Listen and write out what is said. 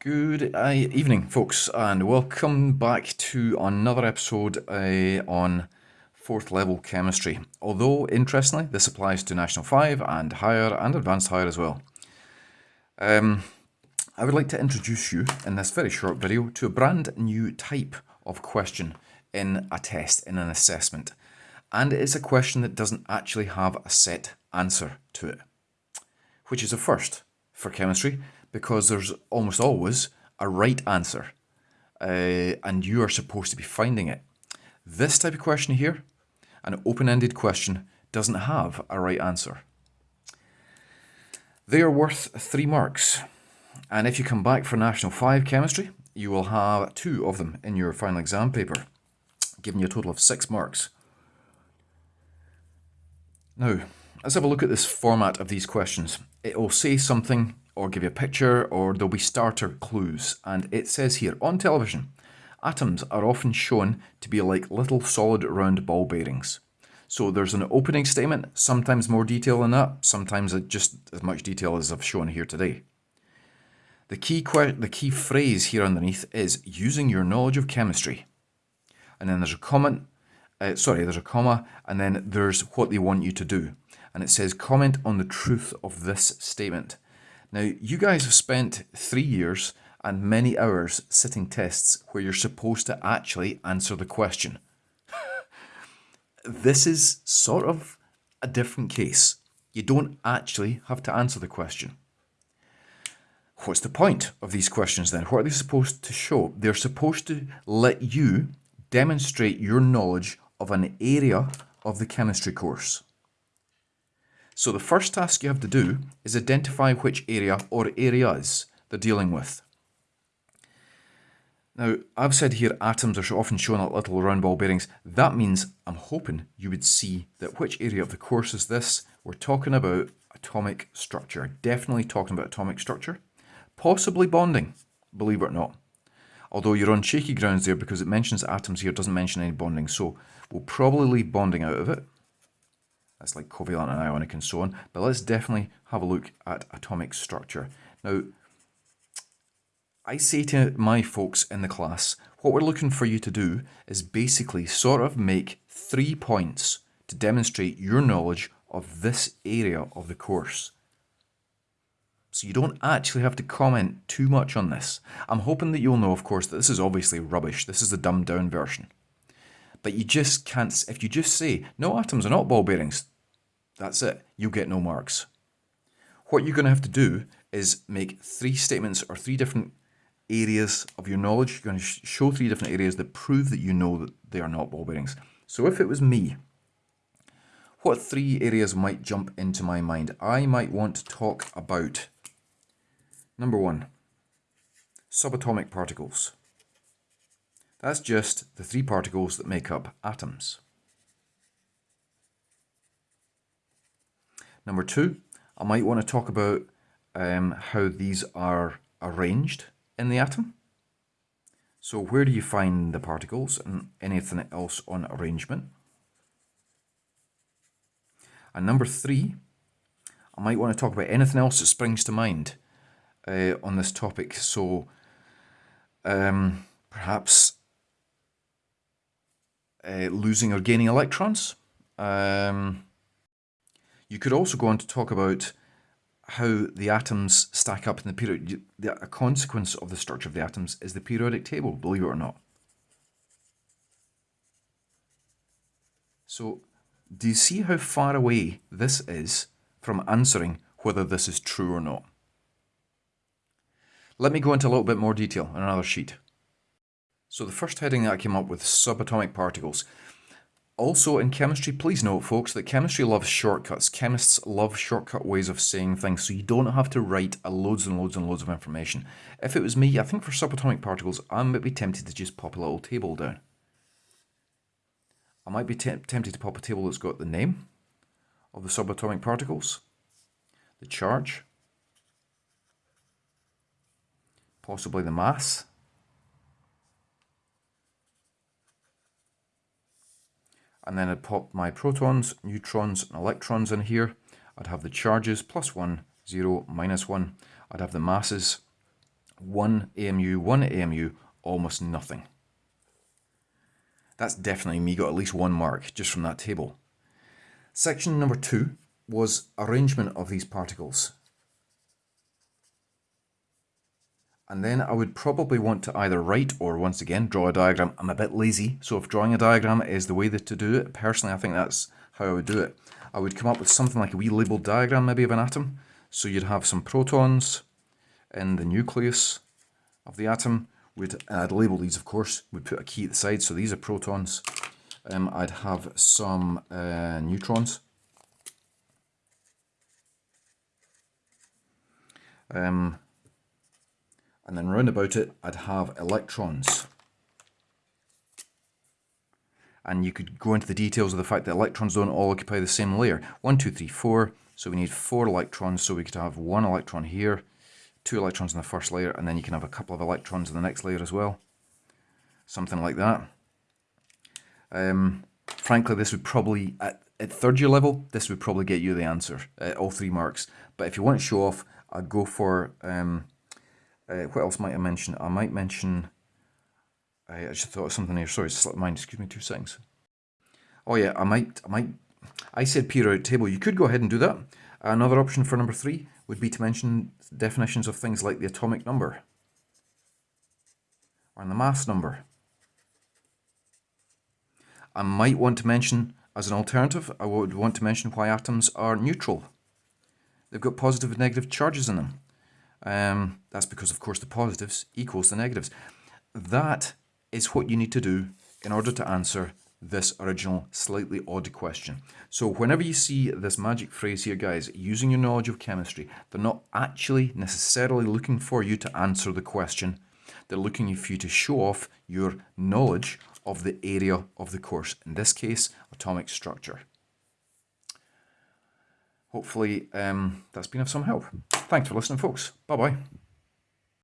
Good uh, evening, folks, and welcome back to another episode uh, on fourth level chemistry. Although, interestingly, this applies to National 5 and higher and advanced higher as well. Um, I would like to introduce you in this very short video to a brand new type of question in a test, in an assessment. And it's a question that doesn't actually have a set answer to it, which is a first for chemistry because there's almost always a right answer uh, and you are supposed to be finding it. This type of question here, an open-ended question, doesn't have a right answer. They are worth three marks. And if you come back for National 5 Chemistry, you will have two of them in your final exam paper, giving you a total of six marks. Now, let's have a look at this format of these questions. It will say something or give you a picture or there'll be starter clues. And it says here, on television, atoms are often shown to be like little solid round ball bearings. So there's an opening statement, sometimes more detail than that, sometimes just as much detail as I've shown here today. The key, the key phrase here underneath is using your knowledge of chemistry. And then there's a comment, uh, sorry, there's a comma, and then there's what they want you to do. And it says comment on the truth of this statement. Now, you guys have spent three years and many hours sitting tests where you're supposed to actually answer the question. this is sort of a different case. You don't actually have to answer the question. What's the point of these questions then? What are they supposed to show? They're supposed to let you demonstrate your knowledge of an area of the chemistry course. So the first task you have to do is identify which area or areas they're dealing with. Now, I've said here atoms are often shown like little round ball bearings. That means I'm hoping you would see that which area of the course is this. We're talking about atomic structure. Definitely talking about atomic structure. Possibly bonding, believe it or not. Although you're on shaky grounds there because it mentions atoms here, it doesn't mention any bonding. So we'll probably leave bonding out of it. That's like covalent and ionic and so on. But let's definitely have a look at atomic structure. Now, I say to my folks in the class, what we're looking for you to do is basically sort of make three points to demonstrate your knowledge of this area of the course. So you don't actually have to comment too much on this. I'm hoping that you'll know, of course, that this is obviously rubbish. This is the dumbed down version. But you just can't, if you just say, no atoms are not ball bearings, that's it, you'll get no marks. What you're going to have to do is make three statements or three different areas of your knowledge. You're going to show three different areas that prove that you know that they are not ball bearings. So if it was me, what three areas might jump into my mind? I might want to talk about, number one, subatomic particles. That's just the three particles that make up atoms. Number two, I might want to talk about um, how these are arranged in the atom. So where do you find the particles and anything else on arrangement? And number three, I might want to talk about anything else that springs to mind uh, on this topic. So um, perhaps uh, losing or gaining electrons. Um, you could also go on to talk about how the atoms stack up in the period. The, A consequence of the structure of the atoms is the periodic table, believe it or not. So, do you see how far away this is from answering whether this is true or not? Let me go into a little bit more detail on another sheet. So the first heading that I came up with subatomic particles. Also in chemistry, please note folks that chemistry loves shortcuts. Chemists love shortcut ways of saying things so you don't have to write loads and loads and loads of information. If it was me, I think for subatomic particles, I might be tempted to just pop a little table down. I might be tempted to pop a table that's got the name of the subatomic particles, the charge, possibly the mass, and then I'd pop my protons, neutrons and electrons in here. I'd have the charges plus 1, 0, minus 1. I'd have the masses 1 AMU, 1 AMU, almost nothing. That's definitely me got at least one mark just from that table. Section number two was arrangement of these particles. And then I would probably want to either write or once again draw a diagram. I'm a bit lazy, so if drawing a diagram is the way that to do it, personally I think that's how I would do it. I would come up with something like a wee labelled diagram maybe of an atom. So you'd have some protons in the nucleus of the atom. We'd, I'd label these of course, we'd put a key at the side, so these are protons. Um, I'd have some uh, neutrons. Um, and then round about it I'd have electrons. And you could go into the details of the fact that electrons don't all occupy the same layer. One, two, three, four. So we need four electrons, so we could have one electron here, two electrons in the first layer, and then you can have a couple of electrons in the next layer as well. Something like that. Um, frankly, this would probably, at, at third year level, this would probably get you the answer, uh, all three marks. But if you want to show off, I'd go for um, uh, what else might I mention? I might mention. I just thought of something here. Sorry, mind. Excuse me, two seconds. Oh yeah, I might. I might. I said periodic table. You could go ahead and do that. Another option for number three would be to mention definitions of things like the atomic number or the mass number. I might want to mention, as an alternative, I would want to mention why atoms are neutral. They've got positive and negative charges in them. Um, that's because, of course, the positives equals the negatives. That is what you need to do in order to answer this original slightly odd question. So whenever you see this magic phrase here, guys, using your knowledge of chemistry, they're not actually necessarily looking for you to answer the question. They're looking for you to show off your knowledge of the area of the course, in this case, atomic structure. Hopefully um, that's been of some help. Thanks for listening, folks. Bye-bye.